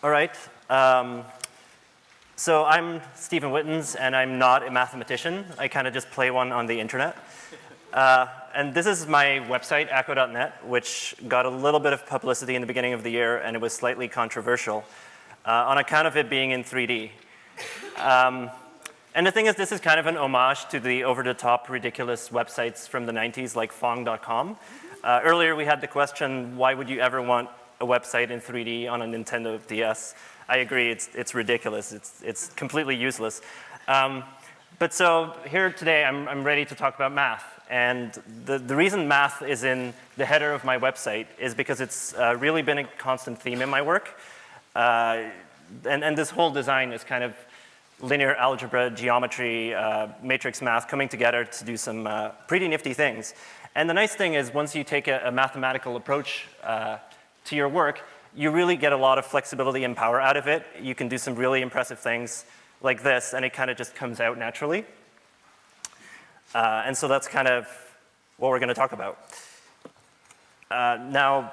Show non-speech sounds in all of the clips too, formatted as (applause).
All right. Um, so I'm Steven Wittens, and I'm not a mathematician. I kind of just play one on the internet. Uh, and this is my website, acko.net, which got a little bit of publicity in the beginning of the year, and it was slightly controversial uh, on account of it being in 3D. Um, and the thing is, this is kind of an homage to the over-the-top ridiculous websites from the 90s like Fong.com. Uh, earlier we had the question, why would you ever want a website in 3D on a Nintendo DS? I agree, it's, it's ridiculous. It's, it's completely useless. Um, but so here today, I'm, I'm ready to talk about math. And the, the reason math is in the header of my website is because it's uh, really been a constant theme in my work. Uh, and, and this whole design is kind of linear algebra, geometry, uh, matrix math coming together to do some uh, pretty nifty things. And the nice thing is once you take a, a mathematical approach uh, to your work, you really get a lot of flexibility and power out of it. You can do some really impressive things like this, and it kind of just comes out naturally. Uh, and so that's kind of what we're going to talk about. Uh, now,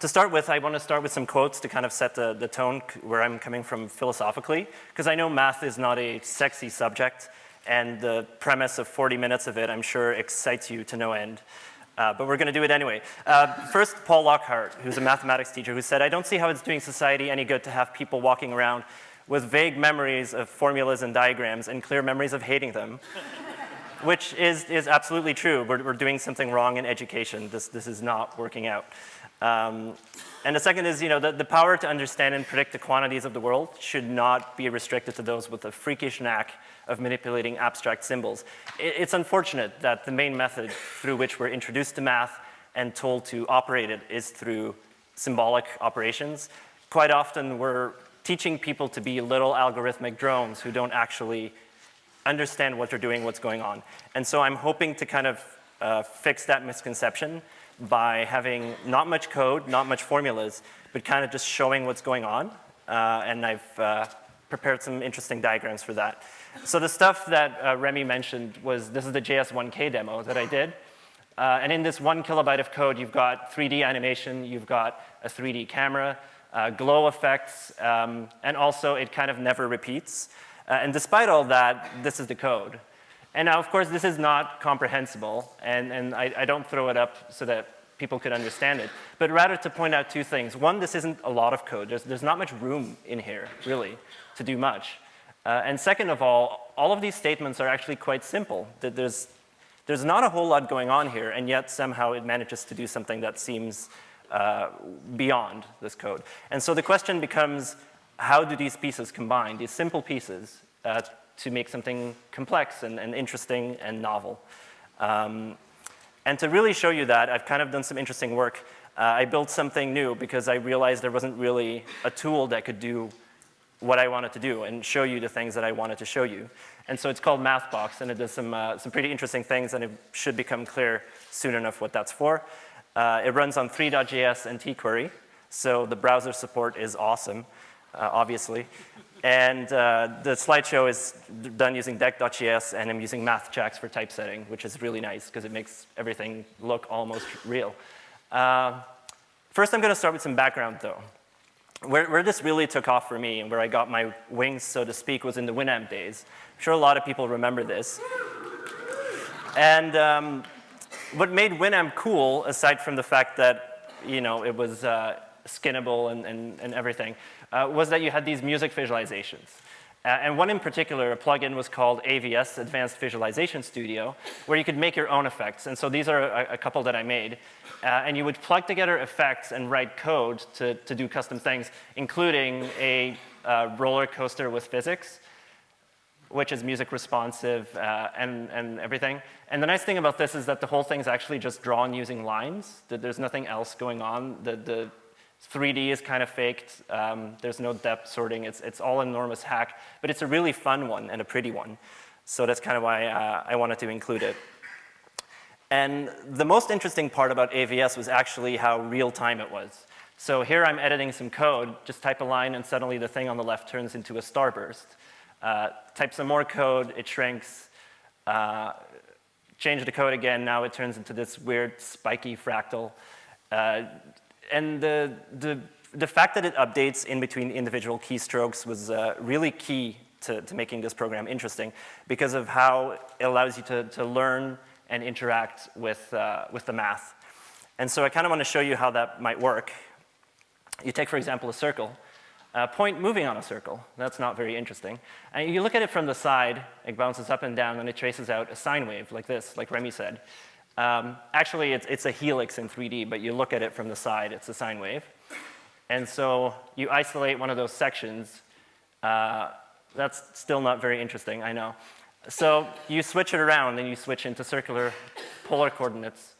to start with, I want to start with some quotes to kind of set the, the tone where I'm coming from philosophically, because I know math is not a sexy subject, and the premise of 40 minutes of it, I'm sure, excites you to no end. Uh, but we're going to do it anyway. Uh, first, Paul Lockhart, who's a mathematics teacher, who said, I don't see how it's doing society any good to have people walking around with vague memories of formulas and diagrams and clear memories of hating them. Which is, is absolutely true. We're, we're doing something wrong in education. This, this is not working out. Um, and the second is, you know, the, the power to understand and predict the quantities of the world should not be restricted to those with a freakish knack of manipulating abstract symbols. It, it's unfortunate that the main method through which we're introduced to math and told to operate it is through symbolic operations. Quite often we're teaching people to be little algorithmic drones who don't actually understand what they're doing, what's going on. And so I'm hoping to kind of uh, fix that misconception by having not much code, not much formulas, but kind of just showing what's going on. Uh, and I've uh, prepared some interesting diagrams for that. So the stuff that uh, Remy mentioned was, this is the JS1K demo that I did. Uh, and in this one kilobyte of code, you've got 3D animation, you've got a 3D camera, uh, glow effects, um, and also it kind of never repeats. Uh, and despite all that, this is the code. And now, of course, this is not comprehensible, and, and I, I don't throw it up so that people could understand it, but rather to point out two things. One, this isn't a lot of code. There's, there's not much room in here, really, to do much. Uh, and second of all, all of these statements are actually quite simple. There's, there's not a whole lot going on here, and yet somehow it manages to do something that seems uh, beyond this code. And so the question becomes, how do these pieces combine, these simple pieces, uh, to make something complex and, and interesting and novel. Um, and to really show you that, I've kind of done some interesting work. Uh, I built something new because I realized there wasn't really a tool that could do what I wanted to do and show you the things that I wanted to show you. And so it's called MathBox, and it does some, uh, some pretty interesting things, and it should become clear soon enough what that's for. Uh, it runs on three.js and tQuery, so the browser support is awesome, uh, obviously. And uh, the slideshow is done using deck.js, and I'm using MathJax for typesetting, which is really nice because it makes everything look almost real. Uh, first, I'm going to start with some background, though. Where, where, this really took off for me and where I got my wings, so to speak, was in the Winamp days. I'm sure a lot of people remember this. And um, what made Winamp cool, aside from the fact that, you know, it was uh, skinnable and, and, and everything, uh, was that you had these music visualizations. Uh, and one in particular, a plugin was called AVS, Advanced Visualization Studio, where you could make your own effects. And so these are a, a couple that I made. Uh, and you would plug together effects and write code to, to do custom things, including a uh, roller coaster with physics, which is music responsive uh, and, and everything. And the nice thing about this is that the whole thing is actually just drawn using lines. That there's nothing else going on. The, the 3D is kind of faked. Um, there's no depth sorting. It's, it's all enormous hack, but it's a really fun one and a pretty one. So that's kind of why uh, I wanted to include it. And the most interesting part about AVS was actually how real time it was. So here I'm editing some code, just type a line and suddenly the thing on the left turns into a starburst. Uh, type some more code, it shrinks. Uh, change the code again, now it turns into this weird spiky fractal. Uh, and the, the the fact that it updates in between individual keystrokes was uh, really key to, to, making this program interesting because of how it allows you to, to learn and interact with, uh, with the math. And so I kind of want to show you how that might work. You take, for example, a circle, a point moving on a circle. That's not very interesting. And you look at it from the side, it bounces up and down, and it traces out a sine wave like this, like Remy said. Um, actually, it's, it's a helix in 3D, but you look at it from the side, it's a sine wave. And so you isolate one of those sections. Uh, that's still not very interesting, I know. So you switch it around and you switch into circular polar coordinates.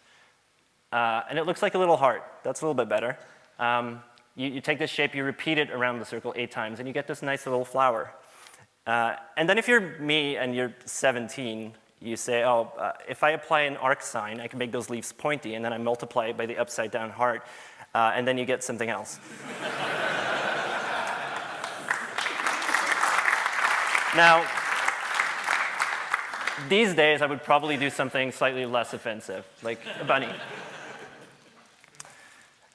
Uh, and it looks like a little heart. That's a little bit better. Um, you, you, take this shape, you repeat it around the circle eight times, and you get this nice little flower. Uh, and then if you're me and you're 17, you say, oh, uh, if I apply an arc sine, I can make those leaves pointy, and then I multiply it by the upside down heart, uh, and then you get something else. (laughs) now, these days, I would probably do something slightly less offensive, like a bunny.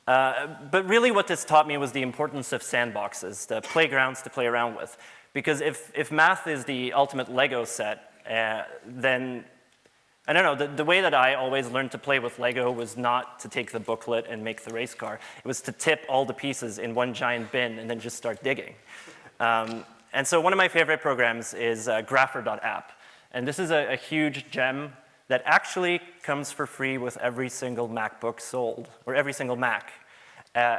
Uh, but really what this taught me was the importance of sandboxes, the playgrounds to play around with. Because if, if math is the ultimate Lego set, uh, then, I don't know, the, the way that I always learned to play with Lego was not to take the booklet and make the race car. It was to tip all the pieces in one giant bin and then just start digging. Um, and so one of my favorite programs is uh, Grapher.app. And this is a, a huge gem that actually comes for free with every single MacBook sold, or every single Mac. Uh,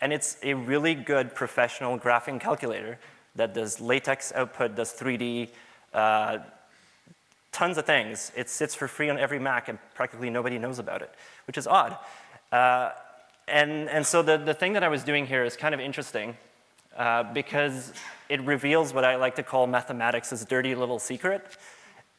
and it's a really good professional graphing calculator that does latex output, does 3D, uh, tons of things. It sits for free on every Mac and practically nobody knows about it, which is odd. Uh, and, and so the, the thing that I was doing here is kind of interesting uh, because it reveals what I like to call mathematics' dirty little secret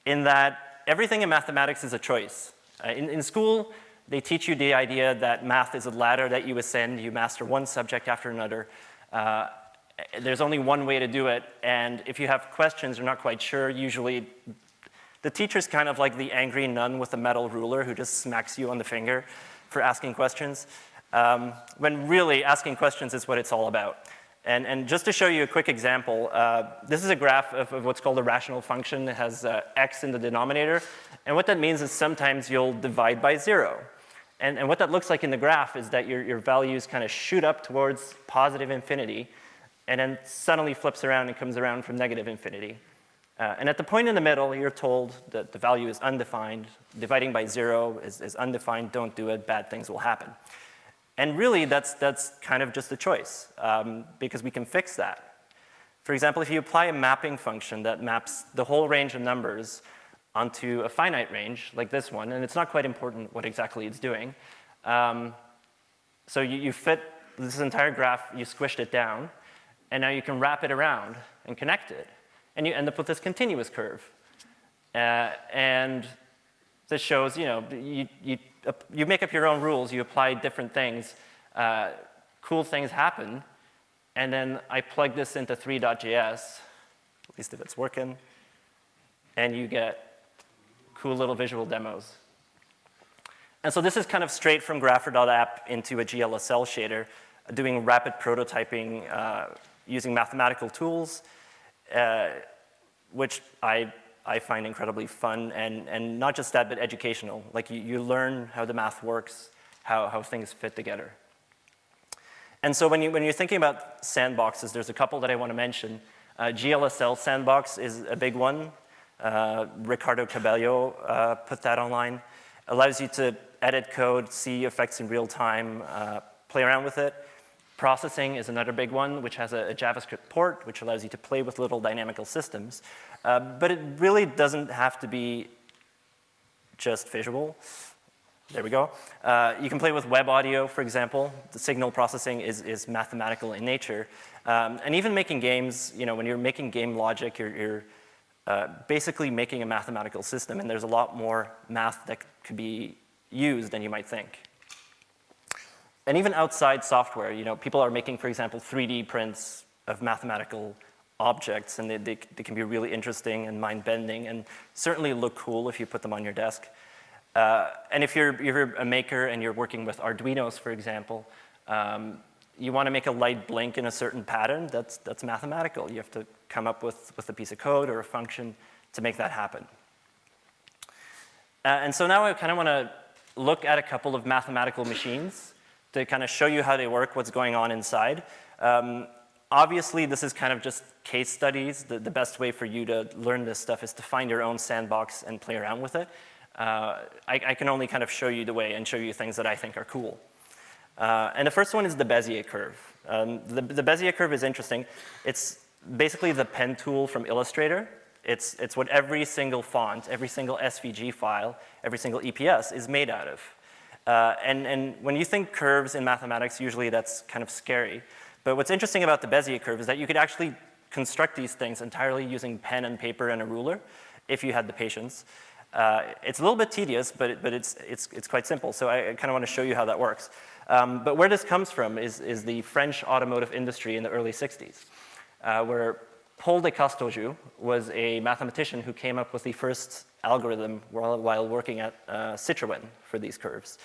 in that everything in mathematics is a choice. Uh, in, in school, they teach you the idea that math is a ladder that you ascend, you master one subject after another. Uh, there's only one way to do it, and if you have questions, you're not quite sure, usually the teacher's kind of like the angry nun with a metal ruler who just smacks you on the finger for asking questions, um, when really asking questions is what it's all about. And, and, just to show you a quick example, uh, this is a graph of, of, what's called a rational function. It has uh, x in the denominator. And what that means is sometimes you'll divide by zero. And, and what that looks like in the graph is that your, your values kind of shoot up towards positive infinity and then suddenly flips around and comes around from negative infinity. Uh, and at the point in the middle, you're told that the value is undefined. Dividing by zero is, is undefined. Don't do it. Bad things will happen. And really, that's, that's kind of just a choice um, because we can fix that. For example, if you apply a mapping function that maps the whole range of numbers onto a finite range, like this one, and it's not quite important what exactly it's doing. Um, so you, you fit this entire graph, you squished it down, and now you can wrap it around and connect it. And you end up with this continuous curve. Uh, and this shows, you know, you, you you make up your own rules, you apply different things, uh, cool things happen, and then I plug this into three.js, at least if it's working, and you get cool little visual demos. And so this is kind of straight from Grapher.app into a GLSL shader, doing rapid prototyping uh, using mathematical tools, uh, which I I find incredibly fun and, and not just that, but educational. Like you, you learn how the math works, how, how things fit together. And so when, you, when you're thinking about sandboxes, there's a couple that I want to mention. Uh, GLSL sandbox is a big one. Uh, Ricardo Cabello uh, put that online. Allows you to edit code, see effects in real time, uh, play around with it. Processing is another big one, which has a, a, JavaScript port, which allows you to play with little dynamical systems. Uh, but it really doesn't have to be just visual. There we go. Uh, you can play with web audio, for example. The signal processing is, is mathematical in nature. Um, and even making games, you know, when you're making game logic, you're, you're uh, basically making a mathematical system, and there's a lot more math that could be used than you might think and even outside software, you know, people are making, for example, 3D prints of mathematical objects, and they, they, they can be really interesting and mind-bending, and certainly look cool if you put them on your desk. Uh, and if you're, you're a maker and you're working with Arduinos, for example, um, you want to make a light blink in a certain pattern, that's, that's mathematical. You have to come up with, with a piece of code or a function to make that happen. Uh, and so now I kind of want to look at a couple of mathematical machines to kind of show you how they work, what's going on inside. Um, obviously, this is kind of just case studies. The, the, best way for you to learn this stuff is to find your own sandbox and play around with it. Uh, I, I, can only kind of show you the way and show you things that I think are cool. Uh, and the first one is the Bezier curve. Um, the, the Bezier curve is interesting. It's basically the pen tool from Illustrator. It's, it's what every single font, every single SVG file, every single EPS is made out of. Uh, and, and when you think curves in mathematics, usually that's kind of scary. But what's interesting about the Bezier curve is that you could actually construct these things entirely using pen and paper and a ruler if you had the patience. Uh, it's a little bit tedious, but, it, but it's, it's, it's quite simple. So I, I kind of want to show you how that works. Um, but where this comes from is, is the French automotive industry in the early 60s, uh, where Paul de Casteljau was a mathematician who came up with the first algorithm while, while working at uh, Citroën for these curves.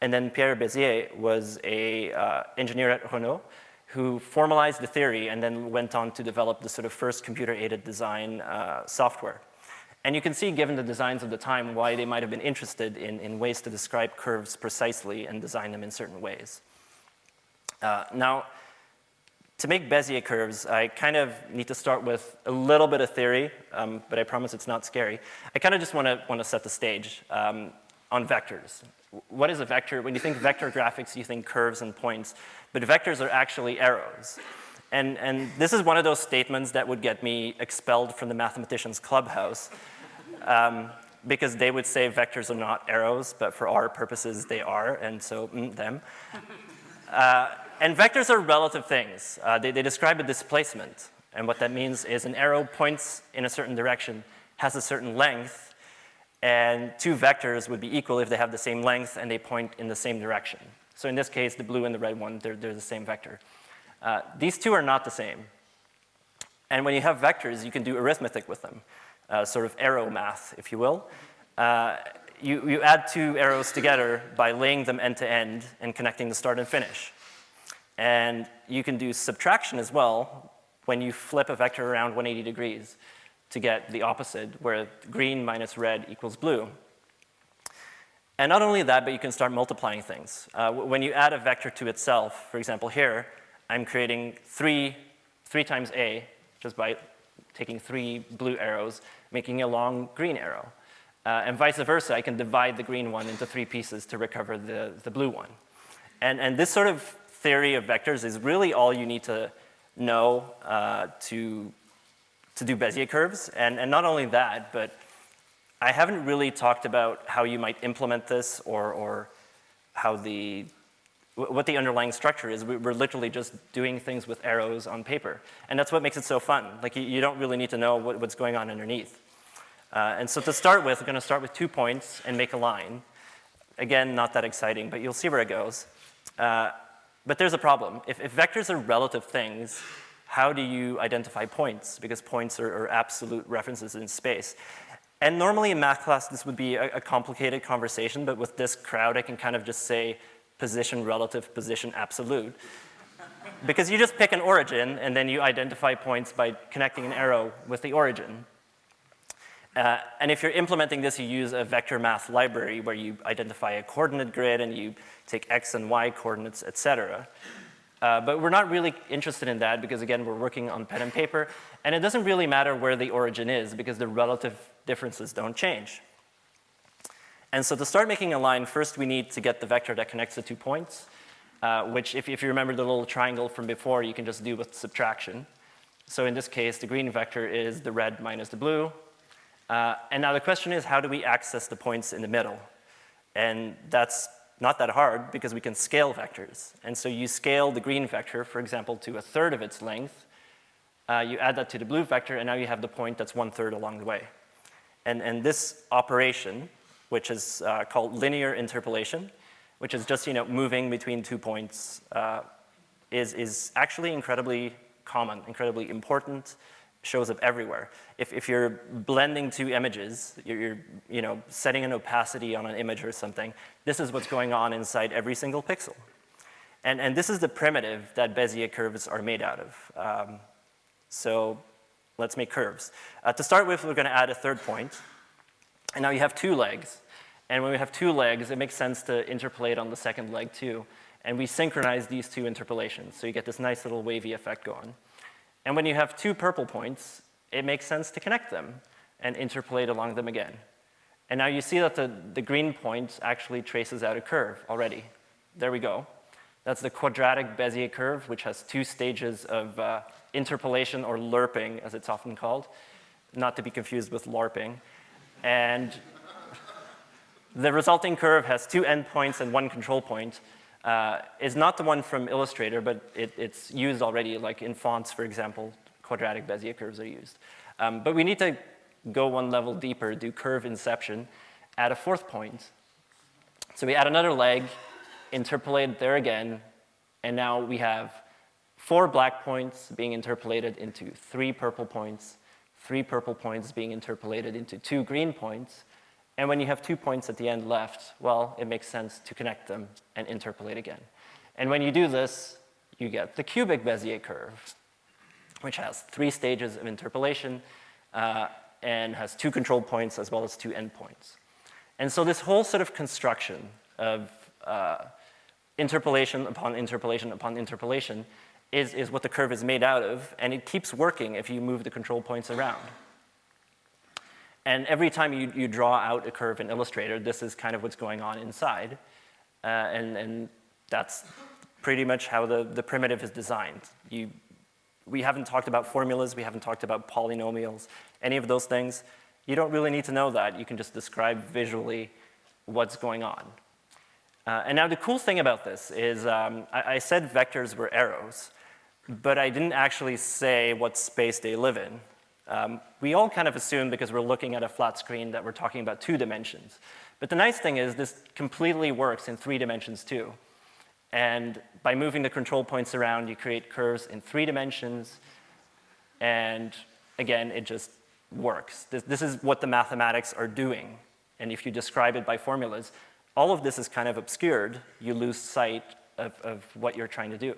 And then Pierre Bezier was a uh, engineer at Renault who formalized the theory and then went on to develop the sort of first computer-aided design uh, software. And you can see, given the designs of the time, why they might have been interested in, in ways to describe curves precisely and design them in certain ways. Uh, now, to make Bezier curves, I kind of need to start with a little bit of theory, um, but I promise it's not scary. I kind of just want to want to set the stage um, on vectors. What is a vector? When you think vector graphics, you think curves and points, but vectors are actually arrows. And, and this is one of those statements that would get me expelled from the mathematician's clubhouse um, because they would say vectors are not arrows, but for our purposes they are, and so mm, them. Uh, and vectors are relative things. Uh, they, they describe a displacement, and what that means is an arrow points in a certain direction, has a certain length, and two vectors would be equal if they have the same length and they point in the same direction. So in this case, the blue and the red one, they're, they're the same vector. Uh, these two are not the same. And when you have vectors, you can do arithmetic with them uh, sort of arrow math, if you will. Uh, you, you add two arrows together by laying them end to end and connecting the start and finish. And you can do subtraction as well when you flip a vector around 180 degrees to get the opposite, where green minus red equals blue. And not only that, but you can start multiplying things. Uh, when you add a vector to itself, for example here, I'm creating three, three times a just by taking three blue arrows, making a long green arrow. Uh, and vice versa, I can divide the green one into three pieces to recover the, the blue one. And, and this sort of theory of vectors is really all you need to know uh, to, to do Bezier curves. And, and not only that, but I haven't really talked about how you might implement this or, or how the what the underlying structure is. We're literally just doing things with arrows on paper. And that's what makes it so fun. Like, you, don't really need to know what, what's going on underneath. Uh, and so to start with, we're going to start with two points and make a line. Again, not that exciting, but you'll see where it goes. Uh, but there's a problem. If, if, vectors are relative things, how do you identify points? Because points are, are absolute references in space. And normally in math class, this would be a, a complicated conversation, but with this crowd, I can kind of just say, position relative, position absolute. because you just pick an origin and then you identify points by connecting an arrow with the origin. Uh, and if you're implementing this, you use a vector math library where you identify a coordinate grid and you take x and y coordinates, et cetera. Uh, but we're not really interested in that because, again, we're working on pen and paper. And it doesn't really matter where the origin is because the relative differences don't change. And so to start making a line, first we need to get the vector that connects the two points, uh, which if, if you remember the little triangle from before, you can just do with subtraction. So in this case, the green vector is the red minus the blue. Uh, and now the question is, how do we access the points in the middle? And that's not that hard because we can scale vectors. And so you scale the green vector, for example, to a third of its length. Uh, you add that to the blue vector, and now you have the point that's one third along the way. And, and this operation which is uh, called linear interpolation, which is just you know, moving between two points, uh, is, is actually incredibly common, incredibly important, shows up everywhere. If, if you're blending two images, you're, you're you know, setting an opacity on an image or something, this is what's going on inside every single pixel. And, and this is the primitive that Bezier curves are made out of. Um, so let's make curves. Uh, to start with, we're going to add a third point. And now you have two legs. And when we have two legs, it makes sense to interpolate on the second leg too. And we synchronize these two interpolations, so you get this nice little wavy effect going. And when you have two purple points, it makes sense to connect them and interpolate along them again. And now you see that the, the green point actually traces out a curve already. There we go. That's the quadratic Bezier curve, which has two stages of uh, interpolation or lerping, as it's often called, not to be confused with LARPing. And the resulting curve has two endpoints and one control point. Uh, is not the one from Illustrator, but it, it's used already, like in fonts, for example, quadratic Bezier curves are used. Um, but we need to go one level deeper, do curve inception, add a fourth point. So we add another leg, interpolate there again, and now we have four black points being interpolated into three purple points, three purple points being interpolated into two green points, and when you have two points at the end left, well, it makes sense to connect them and interpolate again. And when you do this, you get the cubic Bezier curve, which has three stages of interpolation uh, and has two control points as well as two endpoints. And so this whole sort of construction of uh, interpolation upon interpolation upon interpolation is, is what the curve is made out of, and it keeps working if you move the control points around. And every time you, you draw out a curve in Illustrator, this is kind of what's going on inside. Uh, and, and that's pretty much how the, the primitive is designed. You, we haven't talked about formulas, we haven't talked about polynomials, any of those things. You don't really need to know that. You can just describe visually what's going on. Uh, and now the cool thing about this is um, I, I, said vectors were arrows, but I didn't actually say what space they live in. Um, we all kind of assume because we're looking at a flat screen that we're talking about two dimensions. But the nice thing is this completely works in three dimensions too. And by moving the control points around, you create curves in three dimensions. And again, it just works. This, this is what the mathematics are doing. And if you describe it by formulas, all of this is kind of obscured. You lose sight of, of what you're trying to do.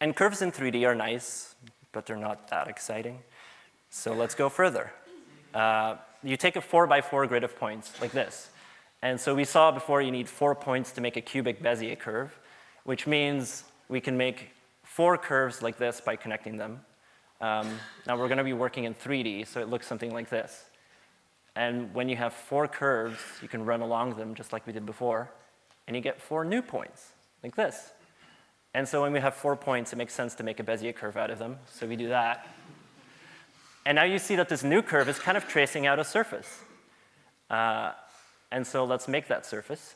And curves in 3D are nice but they're not that exciting. So let's go further. Uh, you take a four by four grid of points like this. And so we saw before you need four points to make a cubic Bezier curve, which means we can make four curves like this by connecting them. Um, now we're going to be working in 3D, so it looks something like this. And when you have four curves, you can run along them just like we did before, and you get four new points, like this. And so when we have four points, it makes sense to make a Bezier curve out of them. So we do that. And now you see that this new curve is kind of tracing out a surface. Uh, and so let's make that surface.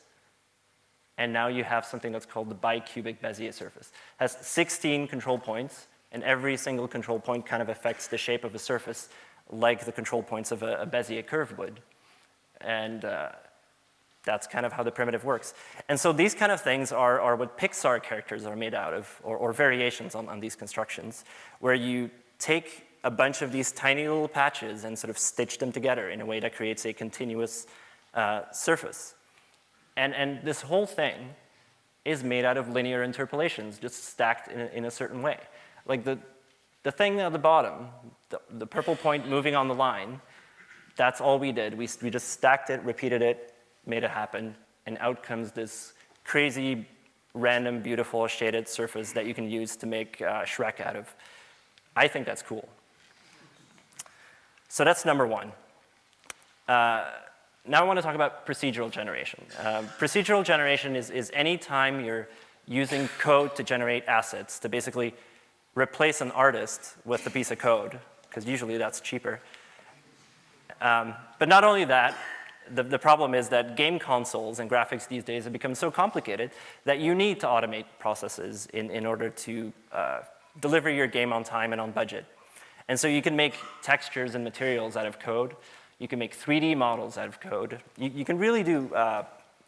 And now you have something that's called the bicubic Bezier surface. It has 16 control points, and every single control point kind of affects the shape of a surface like the control points of a, a Bezier curve would. And uh, that's kind of how the primitive works. And so these kind of things are, are what Pixar characters are made out of, or, or variations on, on these constructions, where you take a bunch of these tiny little patches and sort of stitch them together in a way that creates a continuous uh, surface. And, and this whole thing is made out of linear interpolations, just stacked in a, in a certain way. Like the, the thing at the bottom, the, the purple point moving on the line, that's all we did. We, we just stacked it, repeated it, made it happen, and out comes this crazy, random, beautiful shaded surface that you can use to make uh, Shrek out of. I think that's cool. So that's number one. Uh, now I want to talk about procedural generation. Uh, procedural generation is, is any time you're using code to generate assets to basically replace an artist with a piece of code, because usually that's cheaper. Um, but not only that, the, the problem is that game consoles and graphics these days have become so complicated that you need to automate processes in, in order to uh, deliver your game on time and on budget. And so you can make textures and materials out of code. You can make 3D models out of code. You, you can really do uh,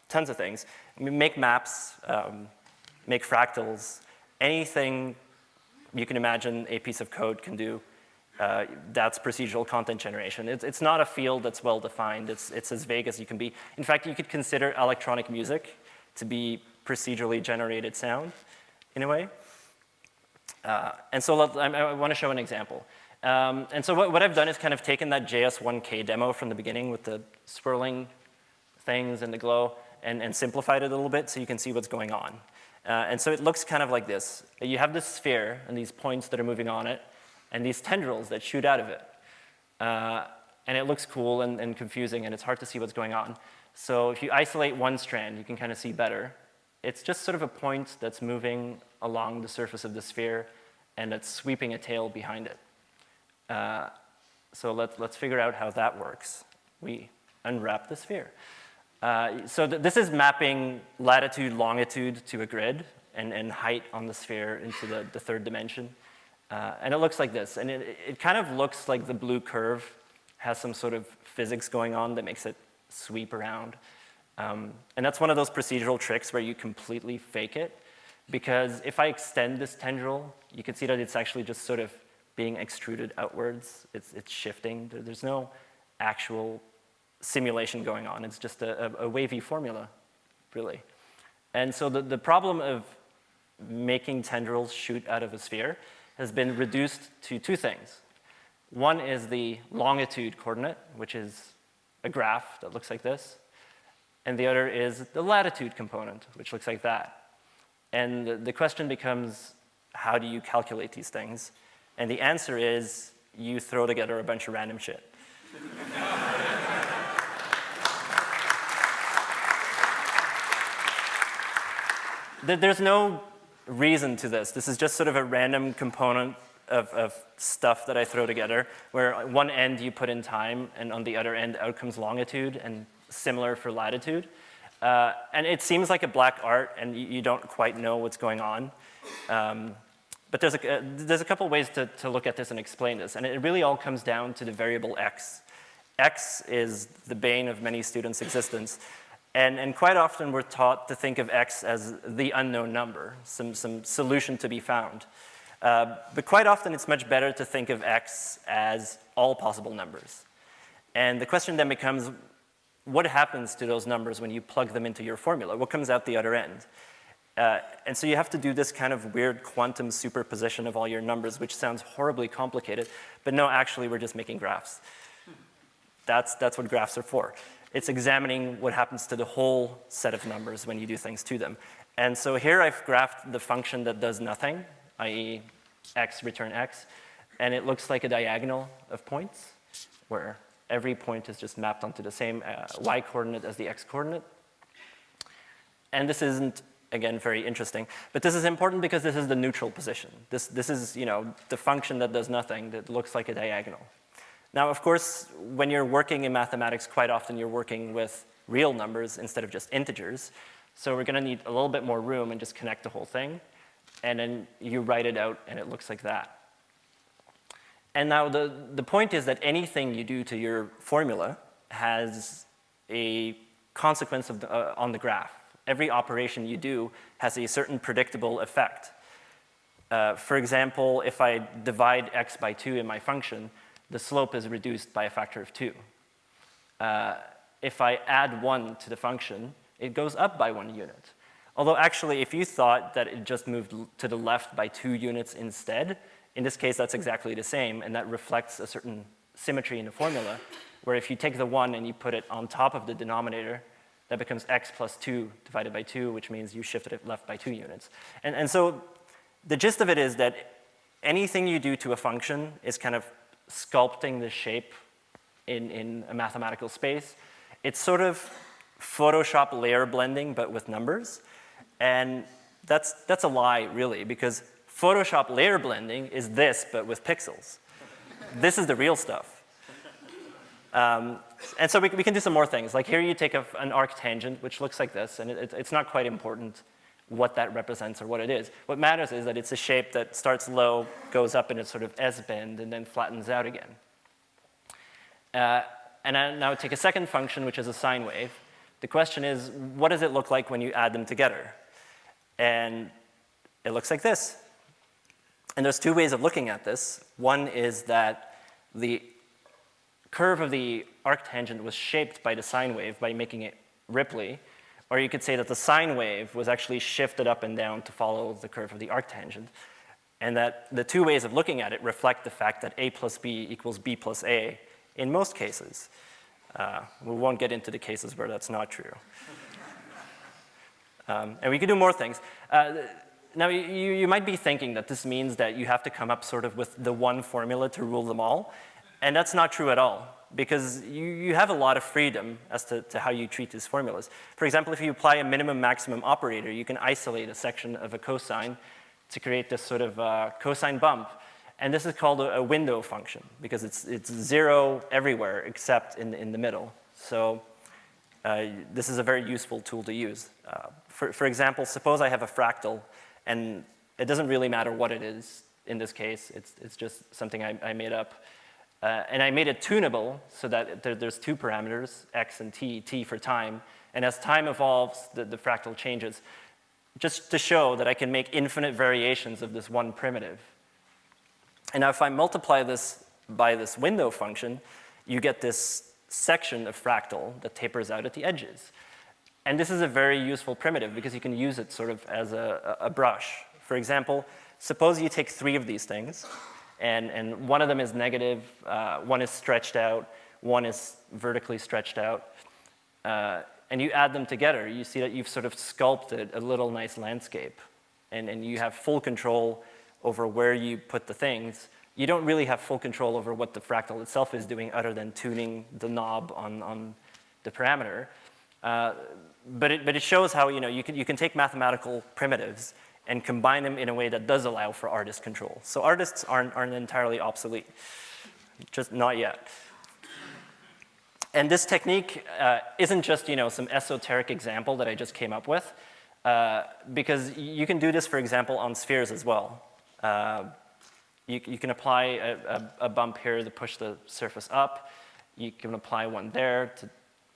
tons of things. Make maps, um, make fractals, anything you can imagine a piece of code can do uh, that's procedural content generation. It's, it's not a field that's well defined. It's, it's as vague as you can be. In fact, you could consider electronic music to be procedurally generated sound in a way. Uh, and so let, I, I want to show an example. Um, and so what, what, I've done is kind of taken that JS1K demo from the beginning with the swirling things and the glow and, and simplified it a little bit so you can see what's going on. Uh, and so it looks kind of like this. You have this sphere and these points that are moving on it and these tendrils that shoot out of it. Uh, and it looks cool and, and confusing and it's hard to see what's going on. So if you isolate one strand, you can kind of see better. It's just sort of a point that's moving along the surface of the sphere and it's sweeping a tail behind it. Uh, so let's, let's figure out how that works. We unwrap the sphere. Uh, so th this is mapping latitude, longitude to a grid and, and height on the sphere into the, the third dimension. Uh, and it looks like this. And it, it kind of looks like the blue curve has some sort of physics going on that makes it sweep around. Um, and that's one of those procedural tricks where you completely fake it. Because if I extend this tendril, you can see that it's actually just sort of being extruded outwards. It's, it's shifting. There's no actual simulation going on. It's just a, a, a wavy formula, really. And so the, the problem of making tendrils shoot out of a sphere has been reduced to two things. One is the longitude coordinate, which is a graph that looks like this. And the other is the latitude component, which looks like that. And the, question becomes, how do you calculate these things? And the answer is, you throw together a bunch of random shit. (laughs) There's no reason to this. This is just sort of a random component of, of, stuff that I throw together, where one end you put in time, and on the other end out comes longitude, and similar for latitude. Uh, and it seems like a black art, and you, you don't quite know what's going on. Um, but there's a, uh, there's a couple ways to, to look at this and explain this, and it really all comes down to the variable x. x is the bane of many students' existence. And, and quite often we're taught to think of x as the unknown number, some, some solution to be found. Uh, but quite often it's much better to think of x as all possible numbers. And the question then becomes, what happens to those numbers when you plug them into your formula? What comes out the other end? Uh, and so you have to do this kind of weird quantum superposition of all your numbers, which sounds horribly complicated, but no, actually we're just making graphs. That's, that's what graphs are for. It's examining what happens to the whole set of numbers when you do things to them. And so here I've graphed the function that does nothing, i.e. x return x, and it looks like a diagonal of points where every point is just mapped onto the same uh, y coordinate as the x coordinate. And this isn't, again, very interesting, but this is important because this is the neutral position. This, this is, you know, the function that does nothing that looks like a diagonal. Now, of course, when you're working in mathematics, quite often you're working with real numbers instead of just integers. So we're gonna need a little bit more room and just connect the whole thing. And then you write it out and it looks like that. And now the, the point is that anything you do to your formula has a consequence the, uh, on the graph. Every operation you do has a certain predictable effect. Uh, for example, if I divide x by 2 in my function, the slope is reduced by a factor of two. Uh, if I add one to the function, it goes up by one unit. Although actually, if you thought that it just moved to the left by two units instead, in this case, that's exactly the same, and that reflects a certain symmetry in the formula, where if you take the one and you put it on top of the denominator, that becomes x plus 2 divided by 2, which means you shifted it left by 2 units. And, and so the gist of it is that anything you do to a function is kind of sculpting the shape in, in a mathematical space. It's sort of Photoshop layer blending, but with numbers. And that's, that's a lie, really, because Photoshop layer blending is this, but with pixels. this is the real stuff. Um, and so we, we, can do some more things. Like here you take a, an arctangent, which looks like this, and it, it's not quite important what that represents or what it is. What matters is that it's a shape that starts low, goes up in a sort of S-bend, and then flattens out again. Uh, and I now take a second function, which is a sine wave. The question is, what does it look like when you add them together? And it looks like this. And there's two ways of looking at this. One is that the curve of the arctangent was shaped by the sine wave by making it ripply, Or you could say that the sine wave was actually shifted up and down to follow the curve of the arctangent. And that the two ways of looking at it reflect the fact that a plus b equals b plus a in most cases. Uh, we won't get into the cases where that's not true. (laughs) Um, and we could do more things. Uh, now, you, you might be thinking that this means that you have to come up sort of with the one formula to rule them all. And that's not true at all, because you, you have a lot of freedom as to, to how you treat these formulas. For example, if you apply a minimum maximum operator, you can isolate a section of a cosine to create this sort of uh, cosine bump. And this is called a, a, window function, because it's, it's zero everywhere except in, in the middle. So uh, this is a very useful tool to use. Uh, for, for example, suppose I have a fractal, and it doesn't really matter what it is in this case. It's, it's just something I, I made up. Uh, and I made it tunable so that there, there's two parameters, x and t, t for time. And as time evolves, the, the fractal changes, just to show that I can make infinite variations of this one primitive. And now if I multiply this by this window function, you get this section of fractal that tapers out at the edges. And this is a very useful primitive because you can use it sort of as a, a brush. For example, suppose you take three of these things, and, and one of them is negative, uh, one is stretched out, one is vertically stretched out, uh, and you add them together, you see that you've sort of sculpted a little nice landscape, and, and you have full control over where you put the things. You don't really have full control over what the fractal itself is doing other than tuning the knob on, on the parameter. Uh, but, it, but it shows how you, know, you, can, you can take mathematical primitives and combine them in a way that does allow for artist control. So artists aren't, aren't entirely obsolete, just not yet. And this technique uh, isn't just you know, some esoteric example that I just came up with, uh, because you can do this, for example, on spheres as well. Uh, you, you, can apply a, a, a, bump here to push the surface up. You can apply one there to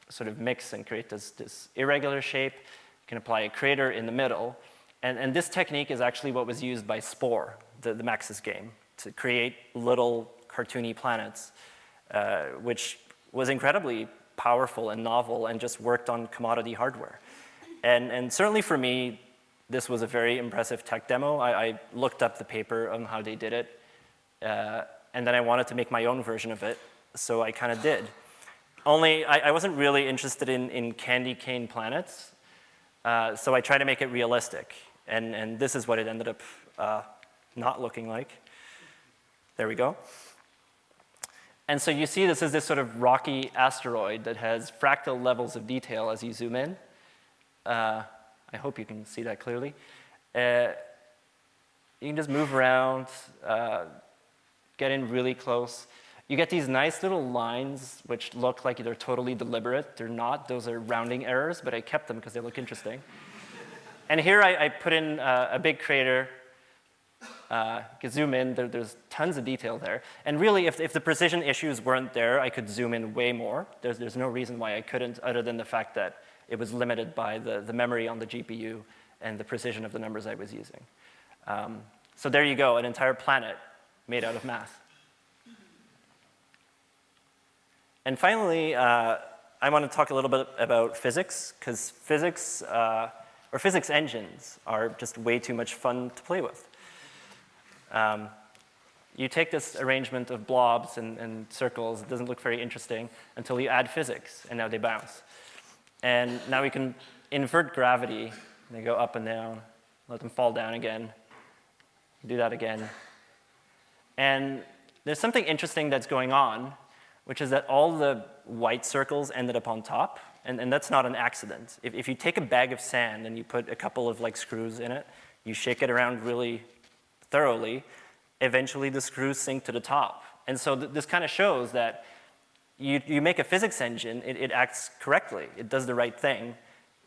sort of mix and create this, this irregular shape. You can apply a crater in the middle. And, and this technique is actually what was used by Spore, the, the Maxis game, to create little cartoony planets, uh, which was incredibly powerful and novel and just worked on commodity hardware. And, and certainly for me, this was a very impressive tech demo. I, I looked up the paper on how they did it, uh, and then I wanted to make my own version of it, so I kind of did. Only I, I, wasn't really interested in, in candy cane planets, uh, so I tried to make it realistic. And, and this is what it ended up uh, not looking like. There we go. And so you see this is this sort of rocky asteroid that has fractal levels of detail as you zoom in. Uh, I hope you can see that clearly. Uh, you can just move around, uh, get in really close. You get these nice little lines which look like they're totally deliberate. They're not. Those are rounding errors, but I kept them because they look interesting. And here I, I put in uh, a big crater. Uh, zoom in. There, there's tons of detail there. And really, if, if the precision issues weren't there, I could zoom in way more. There's, there's no reason why I couldn't, other than the fact that it was limited by the, the memory on the GPU and the precision of the numbers I was using. Um, so there you go, an entire planet made out of math. And finally, uh, I want to talk a little bit about physics, because physics, uh, or physics engines, are just way too much fun to play with. Um, you take this arrangement of blobs and, and, circles, it doesn't look very interesting until you add physics, and now they bounce. And now we can invert gravity, they go up and down, let them fall down again, do that again. And there's something interesting that's going on which is that all the white circles ended up on top, and, and that's not an accident. If, if you take a bag of sand and you put a couple of like screws in it, you shake it around really thoroughly, eventually the screws sink to the top. And so th this kind of shows that you, you make a physics engine, it, it, acts correctly, it does the right thing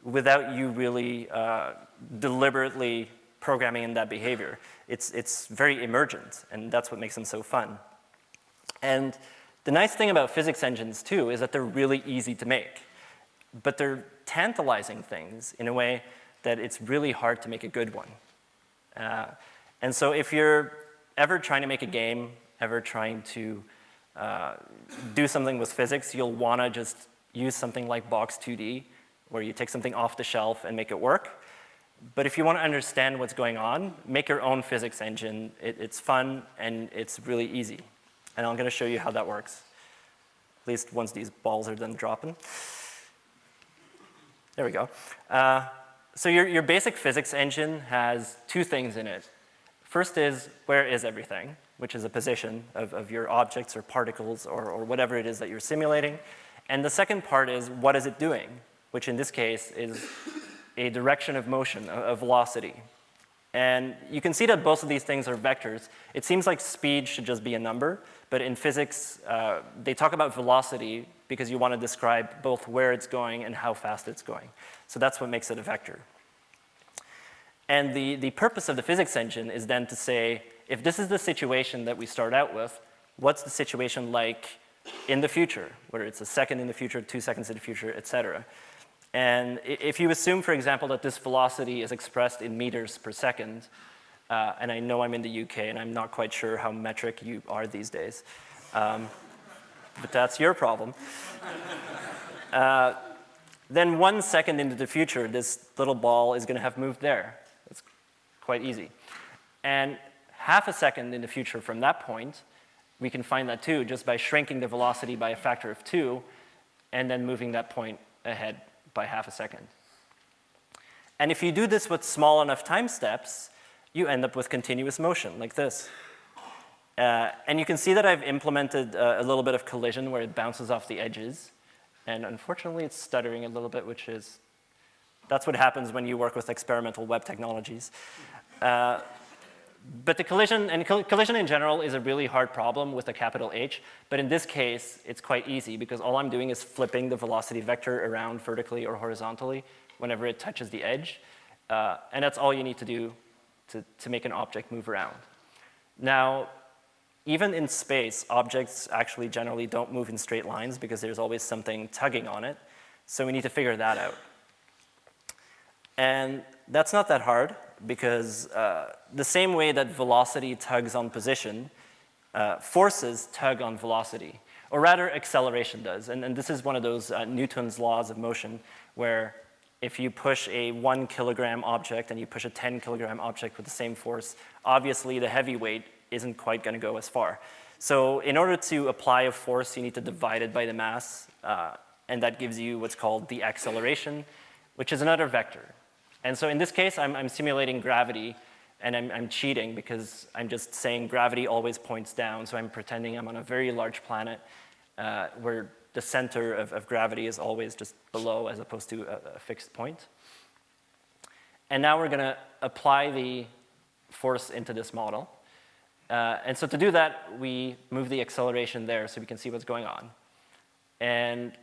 without you really uh, deliberately programming in that behavior. It's, it's very emergent, and that's what makes them so fun. And the nice thing about physics engines too is that they're really easy to make, but they're tantalizing things in a way that it's really hard to make a good one. Uh, and so if you're ever trying to make a game, ever trying to uh, do something with physics, you'll wanna just use something like Box2D, where you take something off the shelf and make it work. But if you want to understand what's going on, make your own physics engine. It, it's fun and it's really easy. And I'm going to show you how that works, at least once these balls are done dropping. There we go. Uh, so your, your basic physics engine has two things in it. First is, where is everything, which is a position of, of your objects or particles or, or whatever it is that you're simulating. And the second part is, what is it doing, which in this case is a direction of motion, a, a velocity. And you can see that both of these things are vectors. It seems like speed should just be a number, but in physics, uh, they talk about velocity because you want to describe both where it's going and how fast it's going. So that's what makes it a vector. And the, the purpose of the physics engine is then to say, if this is the situation that we start out with, what's the situation like in the future, whether it's a second in the future, two seconds in the future, et cetera. And if you assume, for example, that this velocity is expressed in meters per second, uh, and I know I'm in the UK and I'm not quite sure how metric you are these days, um, but that's your problem. (laughs) Uh, then one second into the future, this little ball is going to have moved there. It's quite easy. And half a second in the future from that point, we can find that too just by shrinking the velocity by a factor of two and then moving that point ahead by half a second. And if you do this with small enough time steps, you end up with continuous motion like this. Uh, and you can see that I've implemented uh, a little bit of collision where it bounces off the edges. And unfortunately, it's stuttering a little bit, which is, that's what happens when you work with experimental web technologies. Uh, but the collision, and collision in general is a really hard problem with a capital H, but in this case, it's quite easy because all I'm doing is flipping the velocity vector around vertically or horizontally whenever it touches the edge. Uh, and that's all you need to do to, to make an object move around. Now, even in space, objects actually generally don't move in straight lines because there's always something tugging on it. So we need to figure that out. And that's not that hard because uh, the same way that velocity tugs on position, uh, forces tug on velocity, or rather acceleration does. And, and this is one of those uh, Newton's laws of motion where if you push a one kilogram object and you push a 10 kilogram object with the same force, obviously the heavy weight isn't quite gonna go as far. So in order to apply a force, you need to divide it by the mass, uh, and that gives you what's called the acceleration, which is another vector. And so in this case, I'm, I'm simulating gravity, and I'm, I'm, cheating because I'm just saying gravity always points down, so I'm pretending I'm on a very large planet uh, where the center of, of, gravity is always just below as opposed to a, a fixed point. And now we're gonna apply the force into this model. Uh, and so to do that, we move the acceleration there so we can see what's going on. And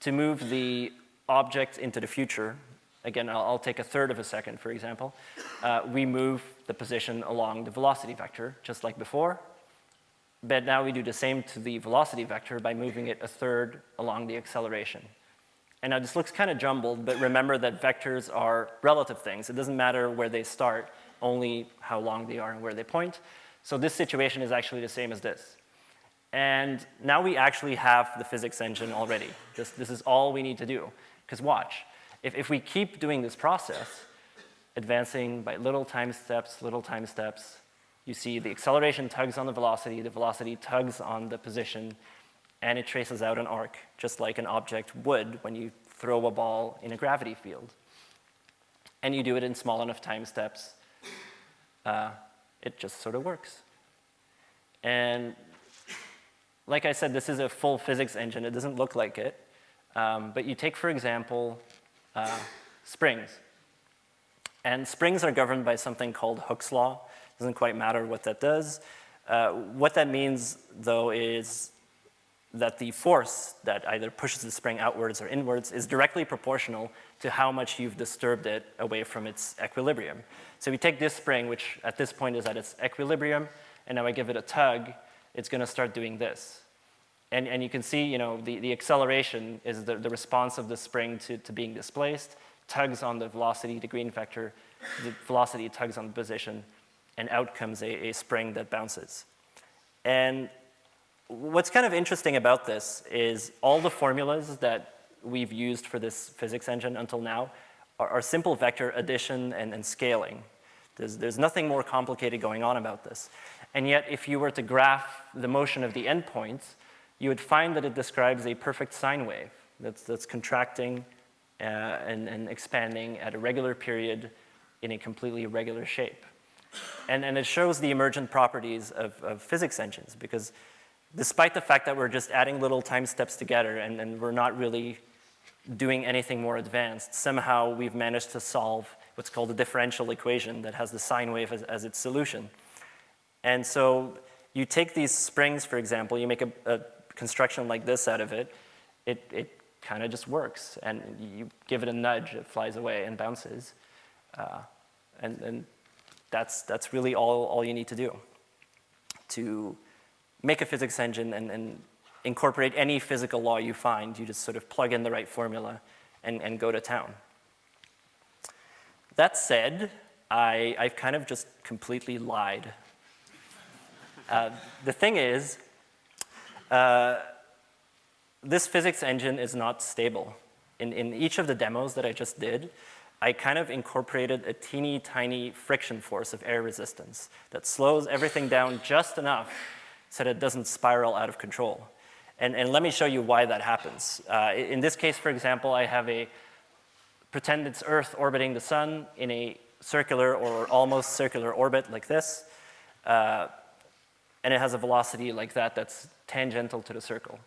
to move the object into the future, again, I'll, I'll, take a third of a second, for example, uh, we move the position along the velocity vector, just like before. But now we do the same to the velocity vector by moving it a third along the acceleration. And now this looks kind of jumbled, but remember that vectors are relative things. It doesn't matter where they start, only how long they are and where they point. So this situation is actually the same as this. And now we actually have the physics engine already. This, this is all we need to do. Because watch, if, if we keep doing this process, advancing by little time steps, little time steps, you see the acceleration tugs on the velocity, the velocity tugs on the position, and it traces out an arc, just like an object would when you throw a ball in a gravity field. And you do it in small enough time steps, uh, it just sort of works. And like I said, this is a full physics engine. It doesn't look like it. Um, but you take, for example, uh, springs. And springs are governed by something called Hooke's law. It doesn't quite matter what that does. Uh, what that means, though, is that the force that either pushes the spring outwards or inwards is directly proportional to how much you've disturbed it away from its equilibrium. So we take this spring, which at this point is at its equilibrium, and now I give it a tug, it's gonna start doing this. And, and you can see, you know, the, the acceleration is the, the response of the spring to, to being displaced, tugs on the velocity, the green vector, the velocity tugs on the position, and out comes a, a spring that bounces. And what's kind of interesting about this is all the formulas that we've used for this physics engine until now are, are simple vector addition and, and scaling. There's, there's nothing more complicated going on about this. And yet, if you were to graph the motion of the endpoints, you would find that it describes a perfect sine wave that's, that's contracting uh, and, and expanding at a regular period in a completely regular shape. And, and it shows the emergent properties of, of physics engines because despite the fact that we're just adding little time steps together and, and we're not really doing anything more advanced, somehow we've managed to solve what's called a differential equation that has the sine wave as, as its solution. And so you take these springs, for example, you make a, a construction like this out of it, it, it kind of just works. And you give it a nudge, it flies away and bounces. Uh, and, and that's, that's really all, all you need to do to make a physics engine and, and incorporate any physical law you find. You just sort of plug in the right formula and, and go to town. That said, I, I've kind of just completely lied. Uh, the thing is, uh, this physics engine is not stable. In, in each of the demos that I just did, I kind of incorporated a teeny tiny friction force of air resistance that slows everything down just enough so that it doesn't spiral out of control. And, and let me show you why that happens. Uh, in this case, for example, I have a, pretend it's Earth orbiting the sun in a circular or almost circular orbit like this. Uh, and it has a velocity like that that's tangential to the circle.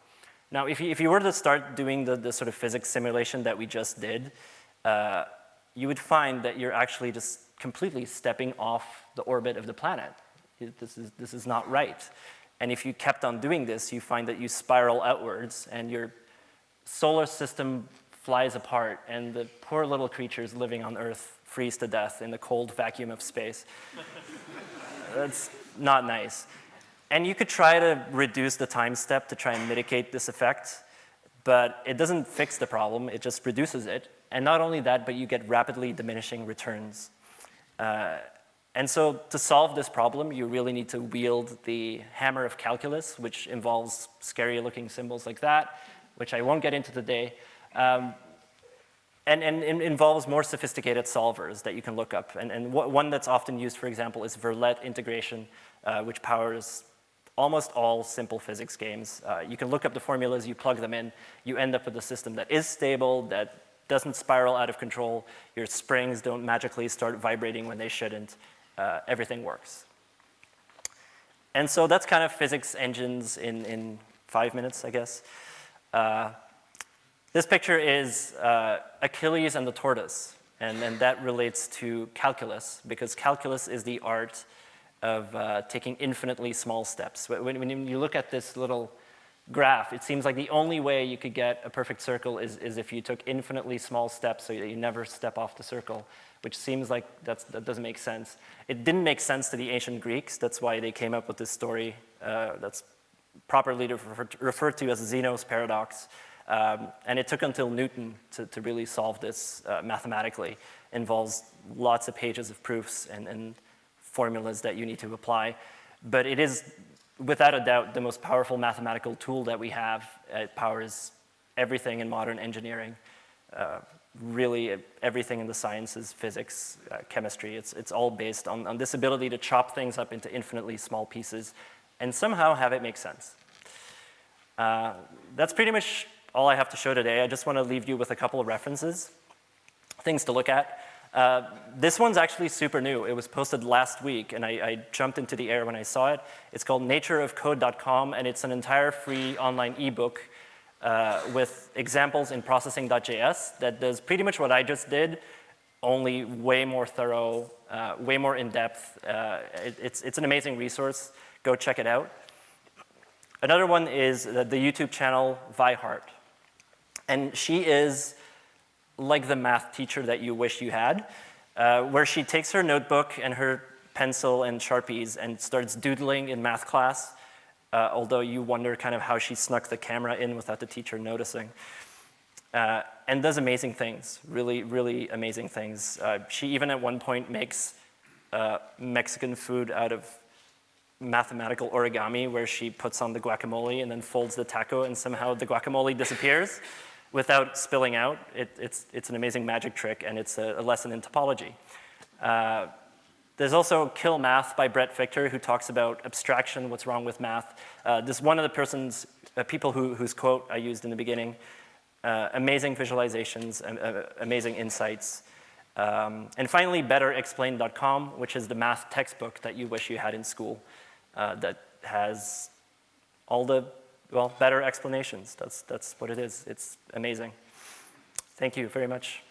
Now, if you, if you were to start doing the, the sort of physics simulation that we just did, uh, you would find that you're actually just completely stepping off the orbit of the planet. This is, this is not right. And if you kept on doing this, you find that you spiral outwards and your solar system flies apart and the poor little creatures living on Earth freeze to death in the cold vacuum of space. (laughs) That's not nice. And you could try to reduce the time step to try and mitigate this effect, but it doesn't fix the problem, it just reduces it. And not only that, but you get rapidly diminishing returns. Uh, and so to solve this problem, you really need to wield the hammer of calculus, which involves scary looking symbols like that, which I won't get into today. Um, and, and involves more sophisticated solvers that you can look up. And, and one that's often used, for example, is Verlet integration, uh, which powers almost all simple physics games. Uh, you can look up the formulas, you plug them in, you end up with a system that is stable, that doesn't spiral out of control, your springs don't magically start vibrating when they shouldn't, uh, everything works. And so that's kind of physics engines in, in five minutes, I guess. Uh, this picture is uh, Achilles and the tortoise, and, and that relates to calculus, because calculus is the art of uh, taking infinitely small steps. When, when, you look at this little graph, it seems like the only way you could get a perfect circle is, is if you took infinitely small steps so that you never step off the circle, which seems like that doesn't make sense. It didn't make sense to the ancient Greeks. That's why they came up with this story uh, that's properly referred to as Zeno's paradox. Um, and it took until Newton to, to really solve this uh, mathematically. Involves lots of pages of proofs and, and formulas that you need to apply. But it is, without a doubt, the most powerful mathematical tool that we have. It powers everything in modern engineering. Uh, really everything in the sciences, physics, uh, chemistry, it's, it's all based on, on this ability to chop things up into infinitely small pieces and somehow have it make sense. Uh, that's pretty much all I have to show today. I just want to leave you with a couple of references, things to look at. Uh, this one's actually super new. It was posted last week, and I, I, jumped into the air when I saw it. It's called natureofcode.com, and it's an entire free online ebook uh, with examples in processing.js that does pretty much what I just did, only way more thorough, uh, way more in-depth. Uh, it, it's, it's an amazing resource. Go check it out. Another one is the, the YouTube channel Vi Hart. And she is like the math teacher that you wish you had, uh, where she takes her notebook and her pencil and Sharpies and starts doodling in math class, uh, although you wonder kind of how she snuck the camera in without the teacher noticing. Uh, and does amazing things, really, really amazing things. Uh, she even at one point makes uh, Mexican food out of mathematical origami where she puts on the guacamole and then folds the taco and somehow the guacamole disappears. Without spilling out. It, it's, it's an amazing magic trick, and it's a, a lesson in topology. Uh, there's also Kill Math by Bret Victor, who talks about abstraction, what's wrong with math. Uh, this one of the persons, uh, people who, whose quote I used in the beginning, uh, amazing visualizations, uh, amazing insights. Um, and finally, betterexplained.com, which is the math textbook that you wish you had in school uh, that has all the, well, better explanations. That's, that's what it is. It's amazing. Thank you very much.